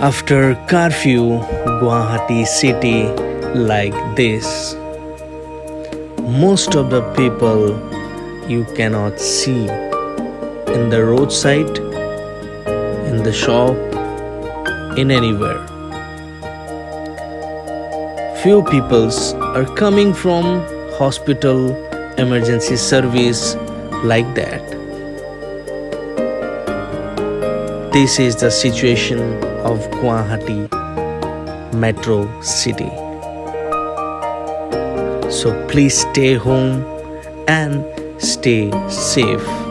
After curfew, Guwahati city like this. Most of the people you cannot see in the roadside, in the shop, in anywhere. Few peoples are coming from hospital emergency service like that. This is the situation of Guwahati metro city. So please stay home and stay safe.